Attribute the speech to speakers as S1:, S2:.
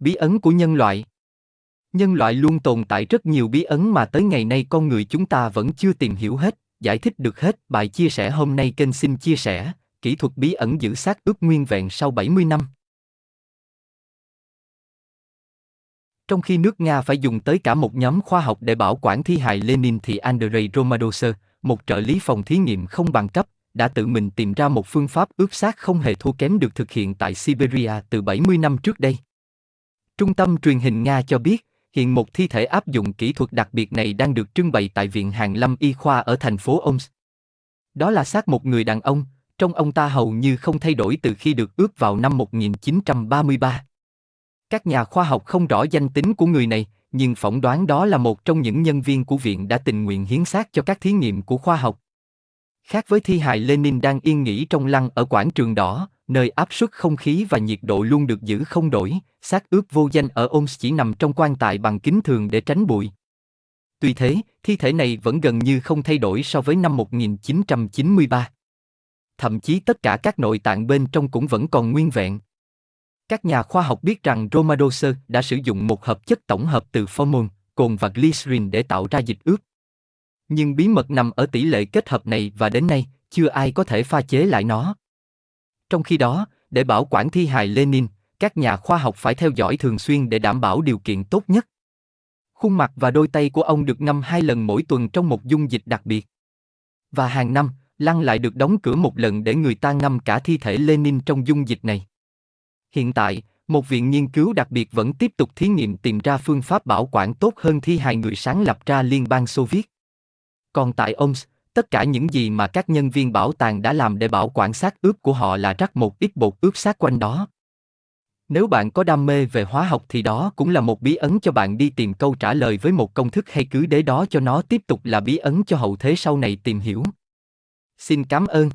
S1: Bí ấn của nhân loại Nhân loại luôn tồn tại rất nhiều bí ấn mà tới ngày nay con người chúng ta vẫn chưa tìm hiểu hết, giải thích được hết. Bài chia sẻ hôm nay kênh xin chia sẻ, kỹ thuật bí ẩn giữ xác ướp nguyên vẹn sau 70 năm. Trong khi nước Nga phải dùng tới cả một nhóm khoa học để bảo quản thi hài Lenin thì Andrei romadoser một trợ lý phòng thí nghiệm không bằng cấp, đã tự mình tìm ra một phương pháp ướp xác không hề thua kém được thực hiện tại Siberia từ 70 năm trước đây. Trung tâm truyền hình Nga cho biết, hiện một thi thể áp dụng kỹ thuật đặc biệt này đang được trưng bày tại Viện Hàn Lâm Y Khoa ở thành phố Oms. Đó là xác một người đàn ông, trong ông ta hầu như không thay đổi từ khi được ướp vào năm 1933. Các nhà khoa học không rõ danh tính của người này, nhưng phỏng đoán đó là một trong những nhân viên của viện đã tình nguyện hiến xác cho các thí nghiệm của khoa học. Khác với thi hài Lenin đang yên nghỉ trong lăng ở quảng trường đỏ, nơi áp suất không khí và nhiệt độ luôn được giữ không đổi, xác ướp vô danh ở Omsk chỉ nằm trong quan tài bằng kính thường để tránh bụi. Tuy thế, thi thể này vẫn gần như không thay đổi so với năm 1993. Thậm chí tất cả các nội tạng bên trong cũng vẫn còn nguyên vẹn. Các nhà khoa học biết rằng Romadoser đã sử dụng một hợp chất tổng hợp từ formol, cồn và glycerin để tạo ra dịch ướp. Nhưng bí mật nằm ở tỷ lệ kết hợp này và đến nay, chưa ai có thể pha chế lại nó. Trong khi đó, để bảo quản thi hài Lenin, các nhà khoa học phải theo dõi thường xuyên để đảm bảo điều kiện tốt nhất. Khuôn mặt và đôi tay của ông được ngâm hai lần mỗi tuần trong một dung dịch đặc biệt. Và hàng năm, lăng lại được đóng cửa một lần để người ta ngâm cả thi thể Lenin trong dung dịch này. Hiện tại, một viện nghiên cứu đặc biệt vẫn tiếp tục thí nghiệm tìm ra phương pháp bảo quản tốt hơn thi hài người sáng lập ra Liên bang Xô Viết. Còn tại Oms, tất cả những gì mà các nhân viên bảo tàng đã làm để bảo quản xác ướp của họ là rắc một ít bột ướp xác quanh đó. Nếu bạn có đam mê về hóa học thì đó cũng là một bí ấn cho bạn đi tìm câu trả lời với một công thức hay cứ để đó cho nó tiếp tục là bí ấn cho hậu thế sau này tìm hiểu. Xin cảm ơn.